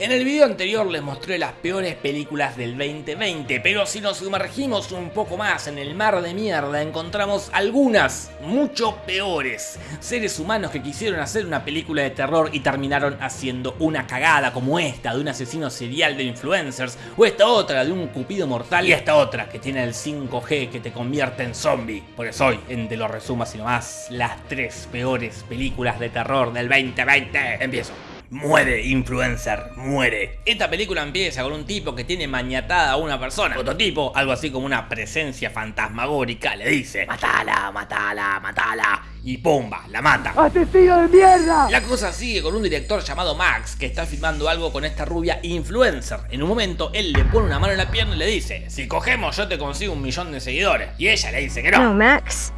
En el video anterior les mostré las peores películas del 2020, pero si nos sumergimos un poco más en el mar de mierda encontramos algunas mucho peores. Seres humanos que quisieron hacer una película de terror y terminaron haciendo una cagada como esta de un asesino serial de influencers, o esta otra de un cupido mortal y esta otra que tiene el 5G que te convierte en zombie. Por eso hoy, en Te lo resuma sino más, las tres peores películas de terror del 2020. Empiezo. Muere, influencer, muere. Esta película empieza con un tipo que tiene mañatada a una persona. Otro tipo, algo así como una presencia fantasmagórica, le dice Matala, matala, matala. Y pumba, la mata. ¡Asesino de mierda! La cosa sigue con un director llamado Max que está filmando algo con esta rubia influencer. En un momento él le pone una mano en la pierna y le dice Si cogemos yo te consigo un millón de seguidores. Y ella le dice que No, no. Max.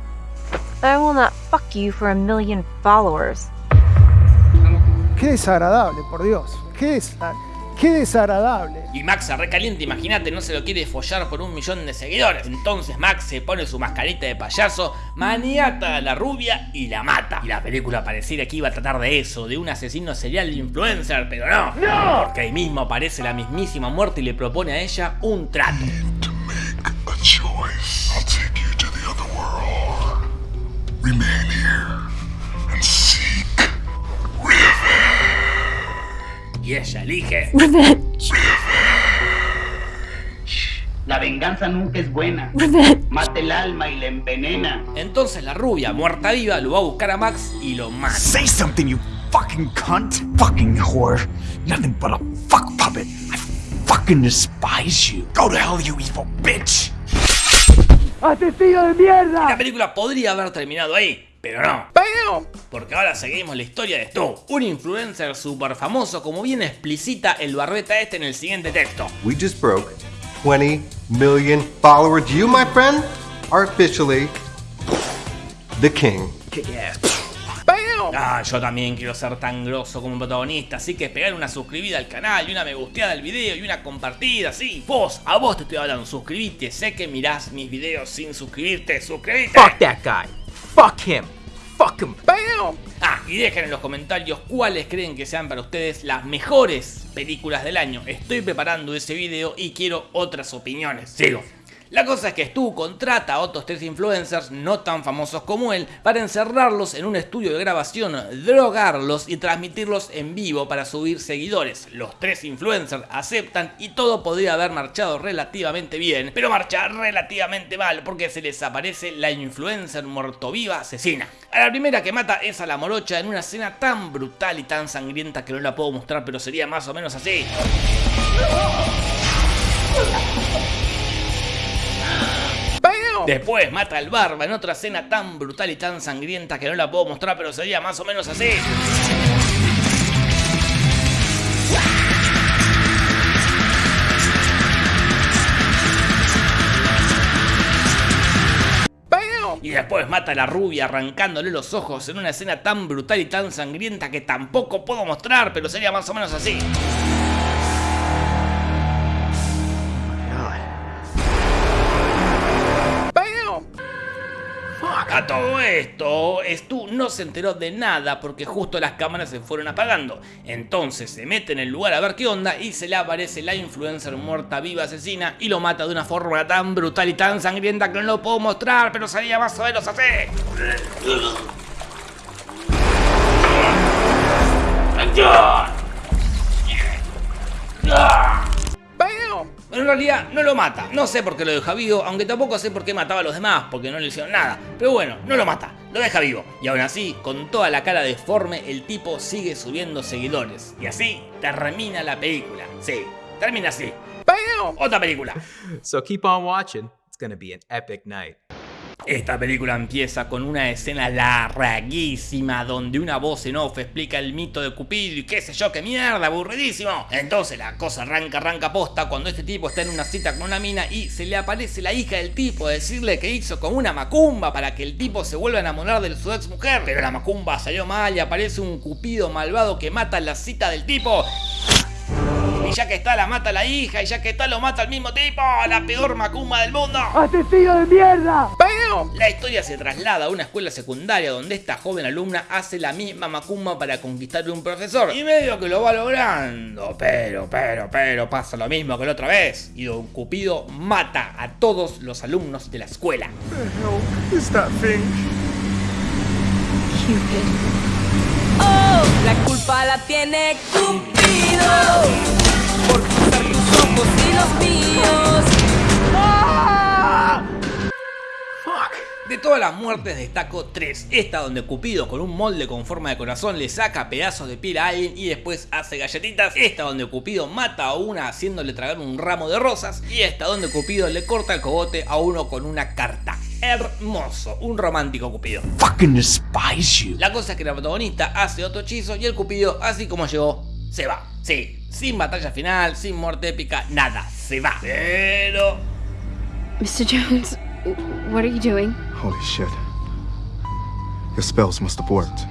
I will not fuck you for a million followers. Qué desagradable, por Dios. Qué, desa- qué desagradable. Y Max se recalienta, imagínate, no se lo quiere follar por un millón de seguidores. Entonces Max se pone su mascarita de payaso, maniata a la rubia y la mata. Y la película pareciera que iba a tratar de eso, de un asesino serial de influencer, pero no. ¡No! Porque ahí mismo aparece la mismísima muerte y le propone a ella un trato. Revenge. La venganza nunca es buena. Mata el alma y la envenena. Entonces la rubia, muerta viva, lo va a buscar a Max y lo mata. Say something, you fucking cunt! Fucking whore! Nothing but a fuck puppet! I fucking despise you! Go to hell, you evil bitch! ¡Asesino de La mierda! película podría haber terminado ahí, pero no. Porque ahora seguimos la historia de Stu, un influencer super famoso como bien explicita el barbeta este en el siguiente texto. We just broke 20 million followers. You, my friend, are officially the king. Ah, yo también quiero ser tan grosso como un protagonista, así que pegar una suscribida al canal y una me gusteada al video y una compartida, sí. Vos, a vos te estoy hablando, suscribite, sé que mirás mis videos sin suscribirte, suscribite. Fuck that guy. Fuck him. Fuck him. Bam! Ah, y dejen en los comentarios cuáles creen que sean para ustedes las mejores películas del año. Estoy preparando ese video y quiero otras opiniones. Sigo. La cosa es que Stu contrata a otros tres influencers no tan famosos como él para encerrarlos en un estudio de grabación, drogarlos y transmitirlos en vivo para subir seguidores. Los tres influencers aceptan y todo podría haber marchado relativamente bien, pero marcha relativamente mal porque se les aparece la influencer muertoviva asesina. A la primera que mata es a la morocha en una escena tan brutal y tan sangrienta que no la puedo mostrar pero sería más o menos así. Después mata al barba en otra escena tan brutal y tan sangrienta que no la puedo mostrar, pero sería más o menos así. Y después mata a la rubia arrancándole los ojos en una escena tan brutal y tan sangrienta que tampoco puedo mostrar, pero sería más o menos así. Todo esto, Stu no se enteró de nada porque justo las cámaras se fueron apagando. Entonces se mete en el lugar a ver qué onda y se le aparece la influencer muerta viva asesina y lo mata de una forma tan brutal y tan sangrienta que no lo puedo mostrar, pero sería más o menos así. Pero en realidad no lo mata. No sé por qué lo deja vivo, aunque tampoco sé por qué mataba a los demás, porque no le hicieron nada. Pero bueno, no lo mata, lo deja vivo. Y aún así, con toda la cara deforme, el tipo sigue subiendo seguidores. Y así termina la película. Sí, termina así. Otra película. So keep on watching. It's gonna be an epic night. Esta película empieza con una escena larguísima donde una voz en off explica el mito de Cupido y qué sé yo, qué mierda, aburridísimo. Entonces la cosa arranca, arranca posta cuando este tipo está en una cita con una mina y se le aparece la hija del tipo a decirle que hizo con una macumba para que el tipo se vuelva a enamorar de su ex mujer. Pero la macumba salió mal y aparece un Cupido malvado que mata la cita del tipo. Y ya que está, la mata la hija. Y ya que está, lo mata al mismo tipo. La peor macumba del mundo. ¡Asesino de mierda! Bam! La historia se traslada a una escuela secundaria donde esta joven alumna hace la misma macumba para conquistar a un profesor. Y medio que lo va logrando. Pero, pero, pero pasa lo mismo que la otra vez. Y Don Cupido mata a todos los alumnos de la escuela. Oh, la culpa la tiene Cupido por cruzar tus ojos y los míos. De todas las muertes destaco tres. Esta donde Cupido con un molde con forma de corazón le saca pedazos de piel a alguien y después hace galletitas. Esta donde Cupido mata a una haciéndole tragar un ramo de rosas. Y esta donde Cupido le corta el cogote a uno con una carta. Hermoso, un romántico Cupido. Fucking despise you. La cosa es que la protagonista hace otro hechizo y el Cupido, así como llegó, se va. Sí, sin batalla final, sin muerte épica, nada, se va. Pero... Mr. Jones, what are you doing? Holy shit. Your spells must have worked.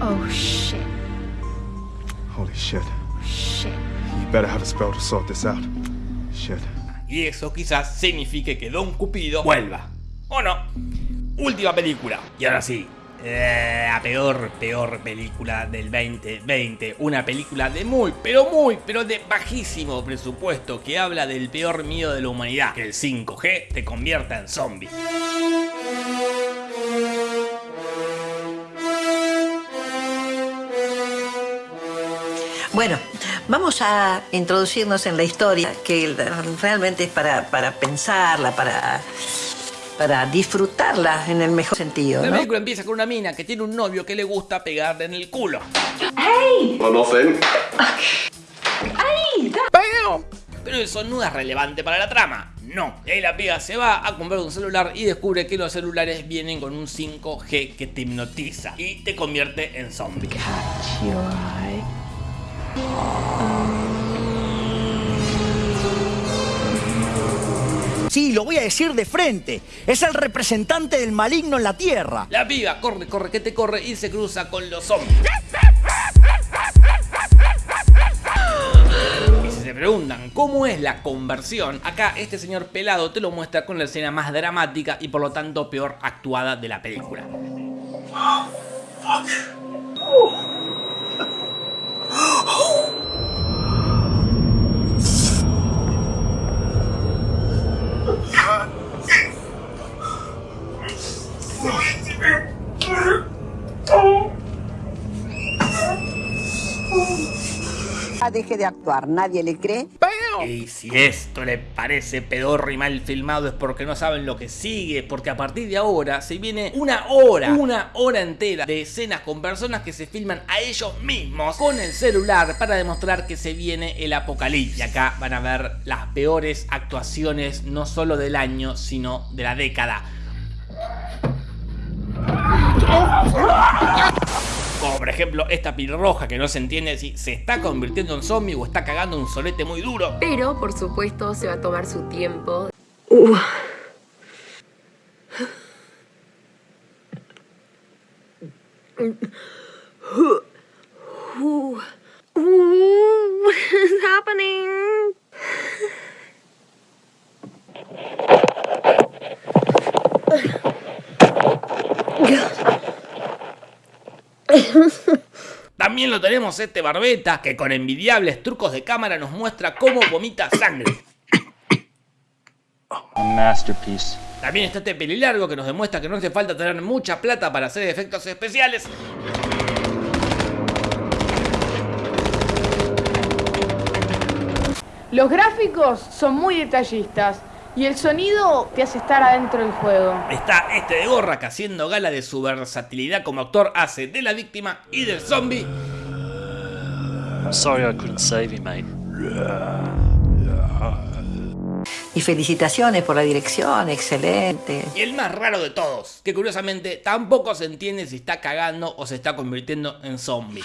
Oh shit. Holy shit. Shit. You better have a spell to sort this out. Shit. Y eso quizás signifique que Don Cupido vuelva. ¿O no? Última película. Y ahora sí. Eh, La peor, peor película del 2020. Una película de muy, pero muy, pero de bajísimo presupuesto que habla del peor miedo de la humanidad. Que el 5G te convierta en zombie. Bueno, vamos a introducirnos en la historia, que realmente es para, para pensarla, para, para disfrutarla en el mejor sentido. La ¿no? película empieza con una mina que tiene un novio que le gusta pegarle en el culo. Well, nothing. Bam! Pero eso no es relevante para la trama. No. Y ahí la piba se va a comprar un celular y descubre que los celulares vienen con un 5G que te hipnotiza y te convierte en zombie. Sí, lo voy a decir de frente. Es el representante del maligno en la Tierra. La piba corre, corre, que te corre y se cruza con los zombies. Y si se preguntan cómo es la conversión, acá este señor pelado te lo muestra con la escena más dramática y por lo tanto peor actuada de la película. Ah, deje de actuar, nadie le cree. Y si esto le parece pedorro y mal filmado es porque no saben lo que sigue, porque a partir de ahora se viene una hora, una hora entera de escenas con personas que se filman a ellos mismos con el celular para demostrar que se viene el apocalipsis. Y acá van a ver las peores actuaciones no solo del año, sino de la década. Ejemplo esta roja que no se entiende si se está convirtiendo en zombie o está cagando un solete muy duro. Pero, por supuesto, se va a tomar su tiempo. What is happening? También lo tenemos este barbeta que con envidiables trucos de cámara nos muestra cómo vomita sangre. masterpiece. También está este pelilargo que nos demuestra que no hace falta tener mucha plata para hacer efectos especiales. Los gráficos son muy detallistas y el sonido te hace estar adentro del juego. Está este de gorra que haciendo gala de su versatilidad como actor hace de la víctima y del zombie. Sorry I couldn't save you, mate. Y felicitaciones por la dirección, excelente. Y el más raro de todos, que curiosamente tampoco se entiende si está cagando o se está convirtiendo en zombie.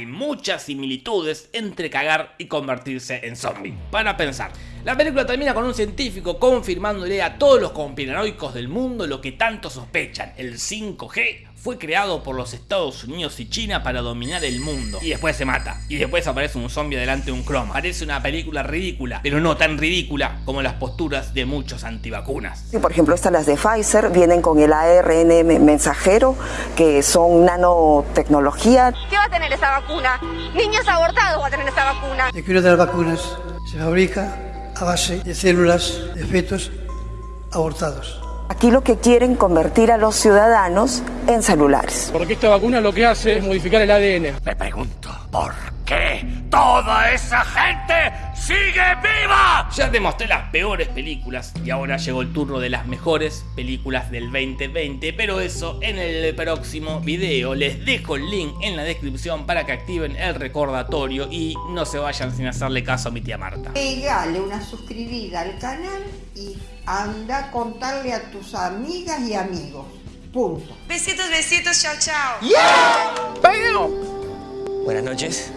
Hay muchas similitudes entre cagar y convertirse en zombie. Para pensar, La película termina con un científico confirmándole a todos los conspiranoicos del mundo lo que tanto sospechan, el 5G fue creado por los Estados Unidos y China para dominar el mundo. Y después se mata. Y después aparece un zombie delante de un croma. Parece una película ridícula, pero no tan ridícula como las posturas de muchos antivacunas. Por ejemplo, estas las de Pfizer vienen con el ARN mensajero, que son nanotecnología. ¿Qué va a tener esa vacuna? Niños abortados va a tener esa vacuna. El de las vacunas se fabrica a base de células de fetos abortados. Aquí lo que quieren convertir a los ciudadanos en celulares. Porque esta vacuna lo que hace es modificar el ADN. Me pregunto, ¿por qué toda esa gente sigue viva? Ya te mostré las peores películas y ahora llegó el turno de las mejores películas del 2020, pero eso en el próximo video. Les dejo el link en la descripción para que activen el recordatorio y no se vayan sin hacerle caso a mi tía Marta. Pegale una suscribida al canal y anda a contarle a tus amigas y amigos. Punto. Besitos, besitos, chao, chao. ¡Bam! Buenas noches.